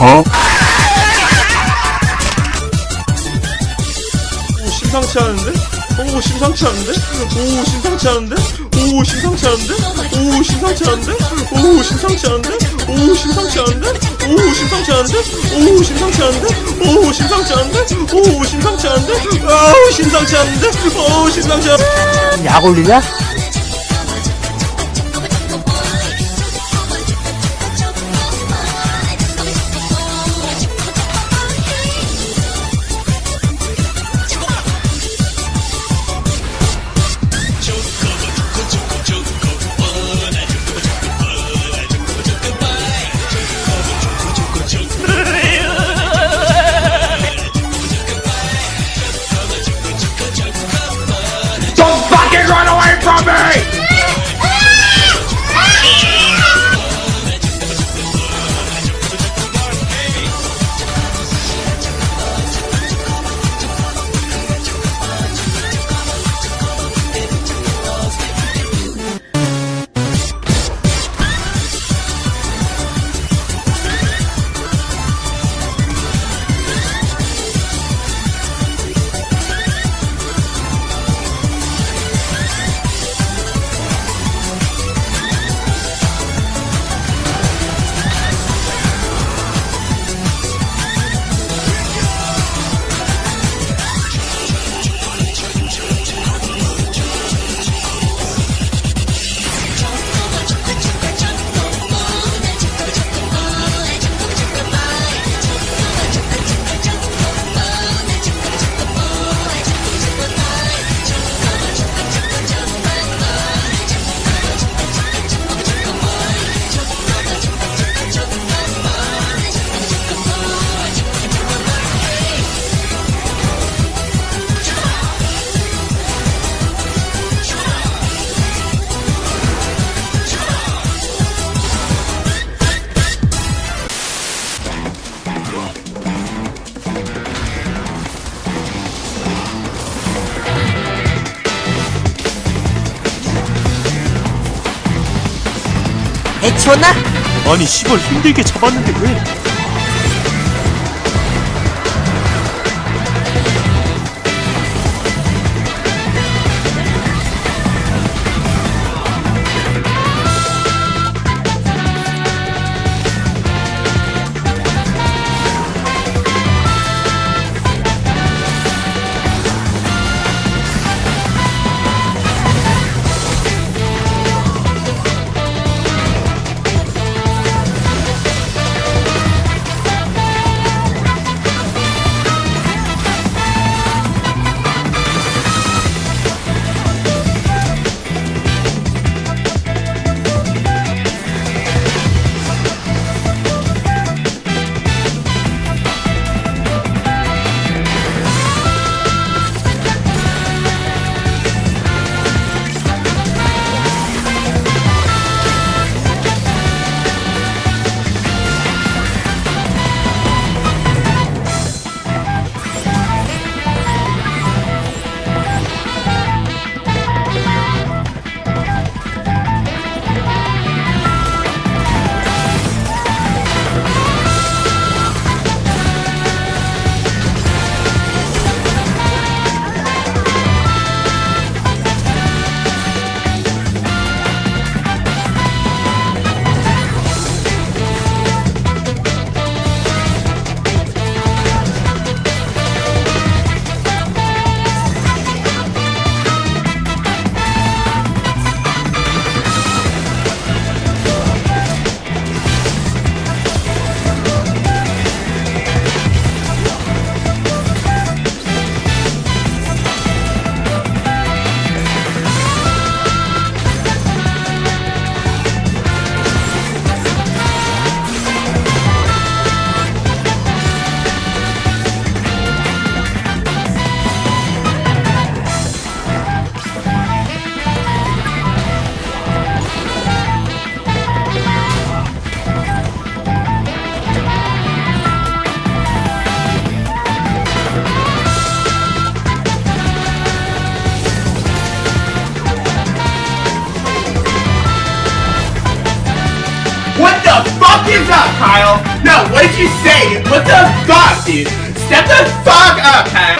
어? 오 심상치 않은데? 오 심상치 않은데? 오 심상치 않은데? 오 심상치 않은데? 오 심상치 않은데? 오 심상치 않은데? 오 심상치 않은데? 오 심상치 않은데? 오 심상치 않은데? 오 심상치 않은데? 오 심상치 않은데? 아우 심상치 않은데? 오 심상치 않은데? 약 올리냐? 해치웠나? 아니 시발 힘들게 잡았는데 왜? That, Kyle? No, what did you say? What the fuck, dude? Step the fuck up, Pat.